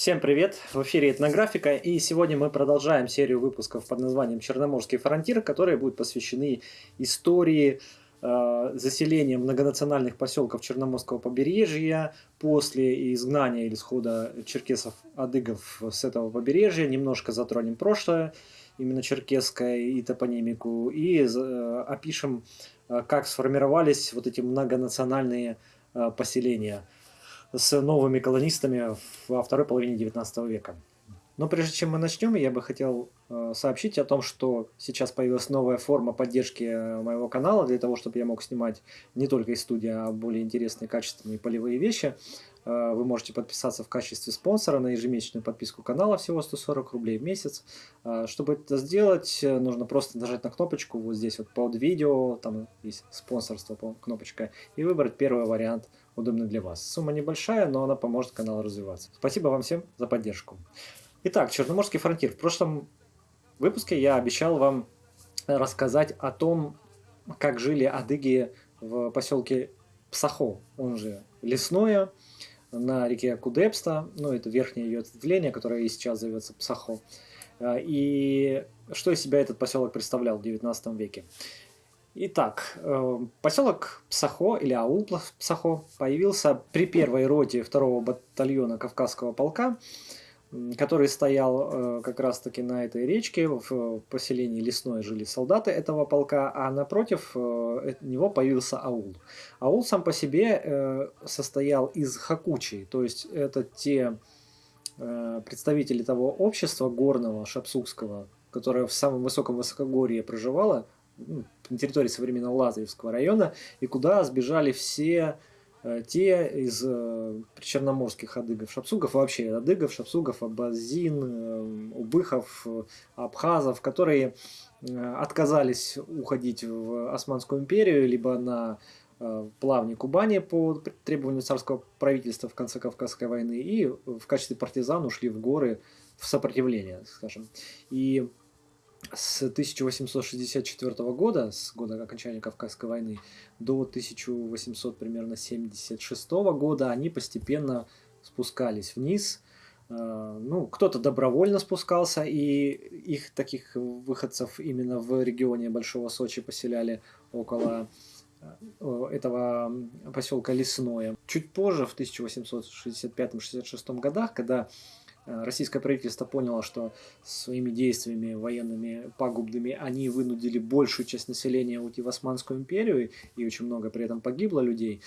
Всем привет! В эфире Этнографика, и сегодня мы продолжаем серию выпусков под названием «Черноморский фронтир», которые будут посвящены истории э, заселения многонациональных поселков Черноморского побережья после изгнания или схода черкесов-адыгов с этого побережья. Немножко затронем прошлое, именно черкесское и топонимику, и э, опишем, э, как сформировались вот эти многонациональные э, поселения – с новыми колонистами во второй половине XIX века. Но прежде чем мы начнем, я бы хотел э, сообщить о том, что сейчас появилась новая форма поддержки э, моего канала, для того, чтобы я мог снимать не только из студии, а более интересные, качественные полевые вещи. Э, вы можете подписаться в качестве спонсора на ежемесячную подписку канала, всего 140 рублей в месяц. Чтобы это сделать, нужно просто нажать на кнопочку вот здесь вот под видео, там есть спонсорство, кнопочка, и выбрать первый вариант – удобно для вас. Сумма небольшая, но она поможет каналу развиваться. Спасибо вам всем за поддержку. Итак, Черноморский фронтир. В прошлом выпуске я обещал вам рассказать о том, как жили адыги в поселке Псахо, он же Лесное, на реке Кудепста, ну это верхнее ее ответвление, которое и сейчас зовется Псахо. И что из себя этот поселок представлял в 19 веке? Итак, э, поселок Псахо или аул Псахо появился при первой роте второго батальона Кавказского полка, который стоял э, как раз-таки на этой речке, в поселении Лесное жили солдаты этого полка, а напротив э, него появился аул. Аул сам по себе состоял из хакучей, то есть это те представители того общества горного, шапсукского, которое в самом высоком высокогорье проживало, ну, на территории современного Лазаревского района, и куда сбежали все э, те из э, черноморских адыгов, шапсугов, вообще адыгов, шапсугов, абазин, э, убыхов, абхазов, которые отказались уходить в Османскую империю, либо на плавни Кубани по требованию царского правительства в конце Кавказской войны, и в качестве партизан ушли в горы в сопротивление, скажем. И с 1864 года, с года окончания Кавказской войны, до 1800 примерно 76 года они постепенно спускались вниз. Э, ну, кто-то добровольно спускался, и их таких выходцев именно в регионе Большого Сочи поселяли около э, этого поселка Лесное. Чуть позже, в 1865-66 годах, когда российское правительство поняло, что своими действиями военными пагубными они вынудили большую часть населения уйти в Османскую империю, и очень много при этом погибло людей.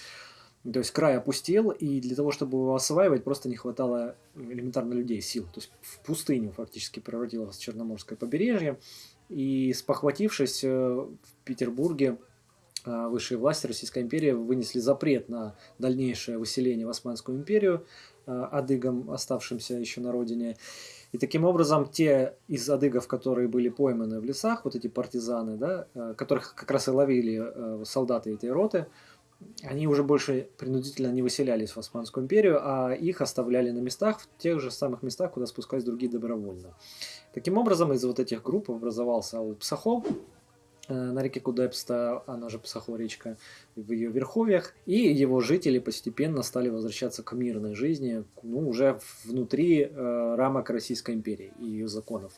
То есть край опустел, и для того, чтобы его осваивать, просто не хватало элементарно людей, сил. То есть в пустыню фактически превратилось Черноморское побережье. И спохватившись э, в Петербурге, э, высшие власти Российской империи вынесли запрет на дальнейшее выселение в Османскую империю, Э, адыгам, оставшимся еще на родине. И таким образом те из адыгов, которые были пойманы в лесах, вот эти партизаны, да, э, которых как раз и ловили э, солдаты этой роты, они уже больше принудительно не выселялись в Османскую империю, а их оставляли на местах, в тех же самых местах, куда спускались другие добровольно. Таким образом, из вот этих групп образовался Псахов, Э, на реке Кудепста, она же Псахо речка, в ее верховьях, и его жители постепенно стали возвращаться к мирной жизни, ну, уже внутри э, рамок Российской империи и ее законов.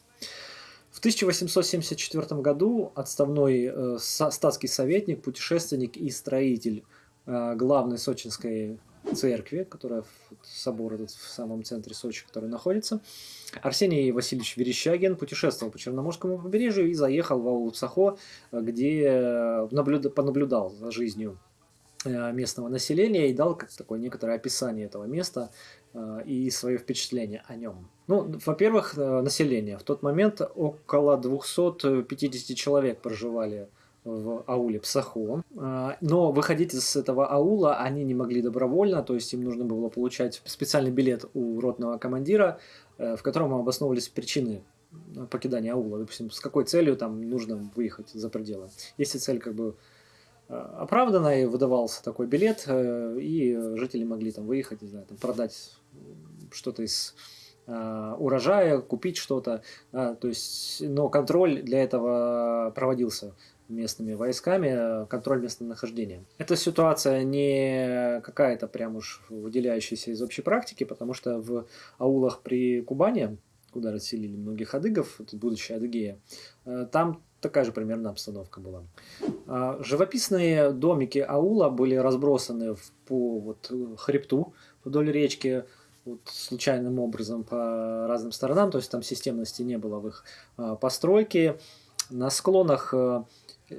В 1874 году отставной э, статский советник, путешественник и строитель э, главной сочинской церкви, которая собор этот в самом центре Сочи, который находится. Арсений Васильевич Верещагин путешествовал по Черноморскому побережью и заехал в аул где наблюда, понаблюдал за жизнью э, местного населения и дал как такое некоторое описание этого места э, и свое впечатление о нем. Ну, во-первых, э, население. В тот момент около 250 человек проживали в ауле Псахо. А, но выходить из этого аула они не могли добровольно, то есть им нужно было получать специальный билет у ротного командира, э, в котором обосновывались причины покидания аула. Допустим, с какой целью там нужно выехать за пределы. Если цель как бы э, оправданная, и выдавался такой билет, э, и жители могли там выехать, не знаю, там, продать что-то из урожая, купить что-то, то есть, но контроль для этого проводился местными войсками контроль местонахождения. Эта ситуация не какая-то прям уж выделяющаяся из общей практики, потому что в аулах при Кубани, куда расселили многих адыгов, это будущая Адыгея, э, там такая же примерно обстановка была. А, живописные домики аула были разбросаны по вот хребту вдоль речки, вот случайным образом по разным сторонам, то есть там системности не было в их а, постройке. На склонах э,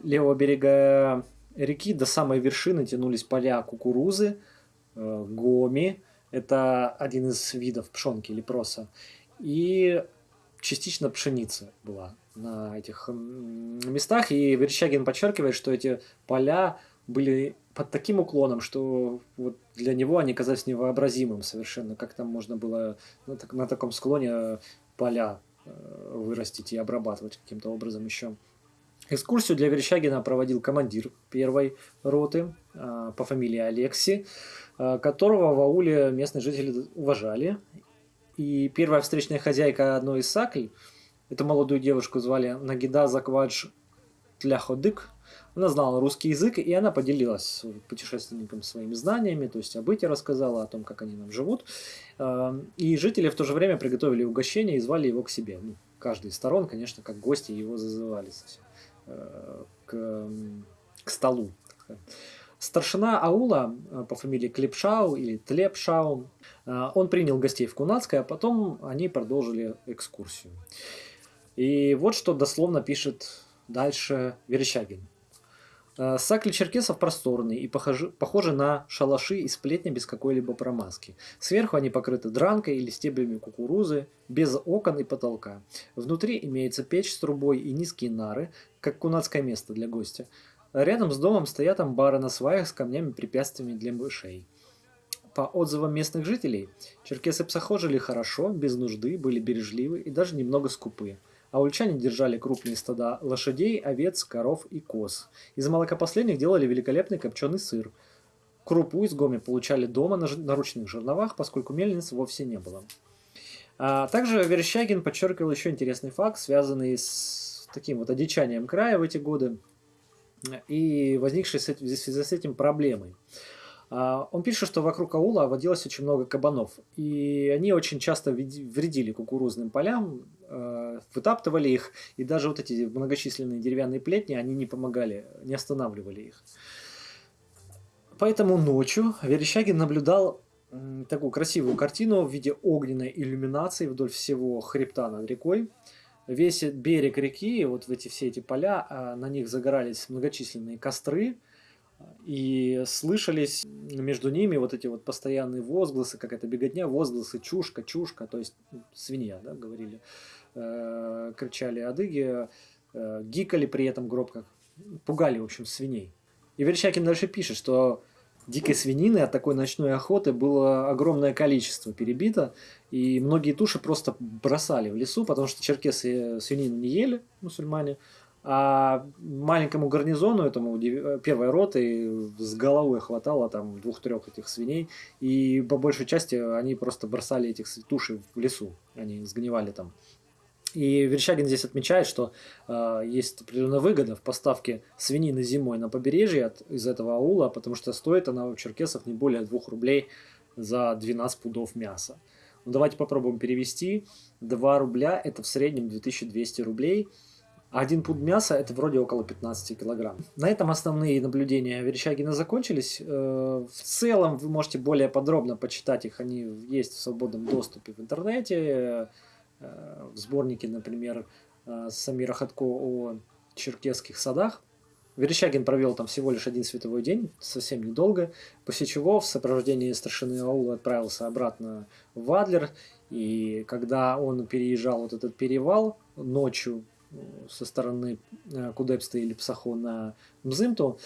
левого берега реки до самой вершины тянулись поля кукурузы, э, гоми, это один из видов пшенки или проса, и частично пшеница была на этих местах. И Верещагин подчеркивает, что эти поля были под таким уклоном, что вот для него они казались невообразимым совершенно, как там можно было на, так, на таком склоне поля э, вырастить и обрабатывать каким-то образом еще. Экскурсию для Верещагина проводил командир первой роты э, по фамилии Алекси, э, которого в ауле местные жители уважали. И первая встречная хозяйка одной из сакль, эту молодую девушку звали Нагида Заквадж Тляходык, она знала русский язык, и она поделилась с путешественником своими знаниями, то есть о быте рассказала, о том, как они там живут. Эм, и жители в то же время приготовили угощение и звали его к себе. Ну, каждый из сторон, конечно, как гости его зазывали э, к, к столу. Старшина аула э, по фамилии Клепшау или Тлепшау, э, он принял гостей в Кунацкое, а потом они продолжили экскурсию. И вот что дословно пишет дальше Верещагин. Э, Сакли черкесов просторные и похожи, похожи на шалаши из плетня без какой-либо промазки. Сверху они покрыты дранкой или стеблями кукурузы, без окон и потолка. Внутри имеется печь с трубой и низкие нары, как кунацкое место для гостя. Рядом с домом стоят амбары на сваях с камнями-препятствиями для мышей. По отзывам местных жителей, черкесы псохо жили хорошо, без нужды, были бережливы и даже немного скупы а ульчане держали крупные стада лошадей, овец, коров и коз. Из молока последних делали великолепный копченый сыр. Крупу из гоми получали дома на ручных жерновах, поскольку мельниц вовсе не было. А также Верещагин подчеркивал еще интересный факт, связанный с таким вот одичанием края в эти годы и возникшей в связи с этим проблемой. А, он пишет, что вокруг аула водилось очень много кабанов, и они очень часто вредили кукурузным полям, а, вытаптывали их, и даже вот эти многочисленные деревянные плетни, они не помогали, не останавливали их. Поэтому ночью Верещагин наблюдал такую красивую картину в виде огненной иллюминации вдоль всего хребта над рекой. Весь берег реки, вот в эти все эти поля, а, на них загорались многочисленные костры, и слышались между ними вот эти вот постоянные возгласы, как это беготня, возгласы чушка, чушка, то есть ну, свинья, да, говорили, э, кричали адыги, э, гикали при этом гробко, пугали, в общем, свиней. И Верещакин дальше пишет, что дикой свинины от такой ночной охоты было огромное количество перебито, и многие туши просто бросали в лесу, потому что черкесы свинину не ели, мусульмане, а маленькому гарнизону, этому первой роты, с головой хватало там двух-трех этих свиней. И по большей части они просто бросали этих туши в лесу. Они сгнивали там. И Верещагин здесь отмечает, что э, есть определенная выгода в поставке свинины зимой на побережье от, из этого аула, потому что стоит она у черкесов не более 2 рублей за 12 пудов мяса. Ну, давайте попробуем перевести. 2 рубля это в среднем 2200 рублей – один пуд мяса это вроде около 15 килограмм. На этом основные наблюдения Верещагина закончились. Э, в целом вы можете более подробно почитать их, они есть в свободном доступе в интернете. Э, в сборнике, например, э, Самира Хатко о черкесских садах. Верещагин провел там всего лишь один световой день, совсем недолго, после чего в сопровождении старшины аула отправился обратно в Адлер, и когда он переезжал вот этот перевал ночью, со стороны э, Кудепста или Псахо на Мзымту.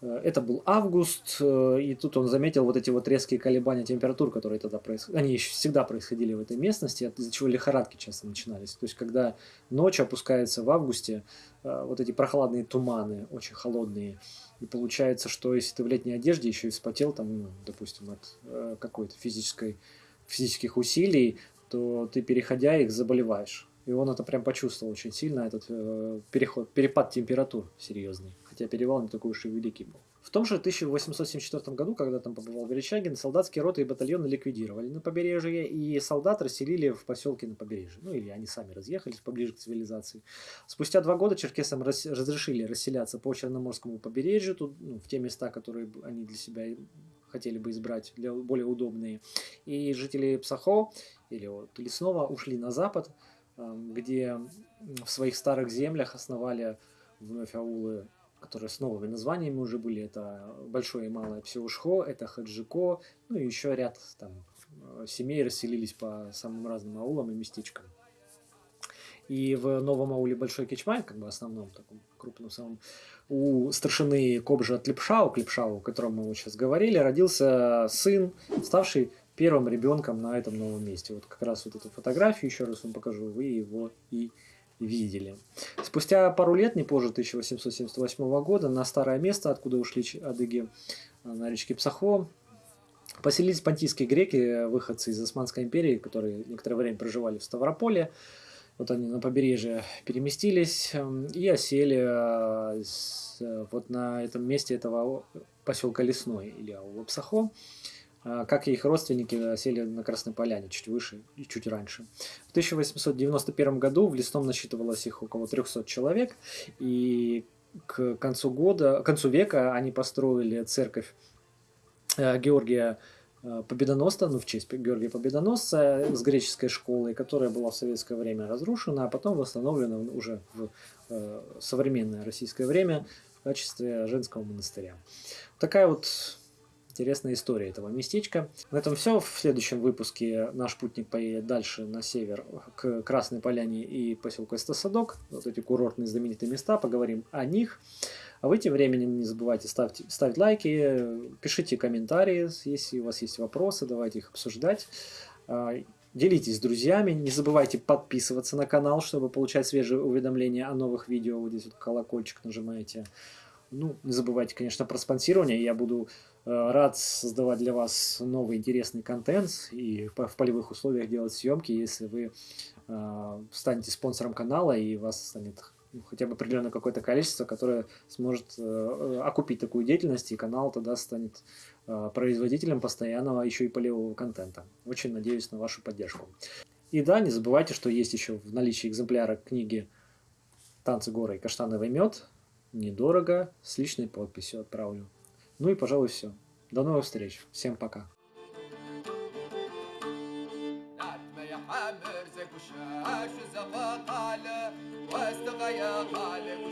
Э, это был август, э, и тут он заметил вот эти вот резкие колебания температур, которые тогда происходили. Они еще всегда происходили в этой местности, из-за чего лихорадки часто начинались. То есть, когда ночь опускается в августе, вот эти прохладные туманы, очень холодные, и получается, что если ты в летней одежде еще и вспотел, там, ну, допустим, от какой-то физической, физических усилий, то ты, переходя их, заболеваешь И он это прям почувствовал очень сильно, этот э, переход, перепад температур серьезный. Хотя перевал не такой уж и великий был. В том же 1874 году, когда там побывал Верещагин, солдатские роты и батальоны ликвидировали на побережье, и солдат расселили в поселке на побережье. Ну, или они сами разъехались поближе к цивилизации. Спустя два года черкесам раз, разрешили расселяться по Черноморскому побережью, тут, ну, в те места, которые они для себя хотели бы избрать, для более удобные. И жители Псахо, или вот Лесного, ушли на запад, где в своих старых землях основали вновь аулы которые с новыми названиями уже были. Это Большое и Малое Псеушхо, это Хаджико, ну и еще ряд там э, семей расселились по самым разным аулам и местечкам. И в новом ауле Большой Кичмай, как бы основном таком крупном самом, у старшины Кобжа Тлепшау, Клепшау, о котором мы вот сейчас говорили, родился сын, ставший первым ребенком на этом новом месте. Вот как раз вот эту фотографию, еще раз вам покажу, вы его и видели. Спустя пару лет, не позже 1878 года, на старое место, откуда ушли адыги э, на речке Псахо, поселились понтийские греки, выходцы из Османской империи, которые некоторое время проживали в Ставрополе. Вот они на побережье переместились эм, и осели э, вот на этом месте этого поселка Лесной или аула Псахо. А, как и их родственники сели на Красной Поляне, чуть выше и чуть раньше. В 1891 году в Лесном насчитывалось их около 300 человек, и к концу года, к концу века они построили церковь э, Георгия э, Победоносца, ну в честь Георгия Победоносца с греческой школой, которая была в советское время разрушена, а потом восстановлена уже в э, современное российское время в качестве женского монастыря. Такая вот интересная история этого местечка. На этом все. В следующем выпуске наш путник поедет дальше на север к Красной Поляне и поселку Эстосадок. Вот эти курортные знаменитые места. Поговорим о них. А вы тем временем не забывайте ставить, ставить лайки, пишите комментарии, если у вас есть вопросы, давайте их обсуждать. А, делитесь с друзьями, не забывайте подписываться на канал, чтобы получать свежие уведомления о новых видео. Вот здесь вот колокольчик нажимаете. Ну, не забывайте, конечно, про спонсирование. Я буду рад создавать для вас новый интересный контент и в полевых условиях делать съемки, если вы э, станете спонсором канала и вас станет ну, хотя бы определенное какое-то количество, которое сможет э, окупить такую деятельность, и канал тогда станет производителем постоянного еще и полевого контента. Очень надеюсь на вашу поддержку. И да, не забывайте, что есть еще в наличии экземпляра книги «Танцы горы и каштановый мед». Недорого, с личной подписью отправлю. Ну и, пожалуй, все. До новых встреч. Всем пока. واستغيا قالك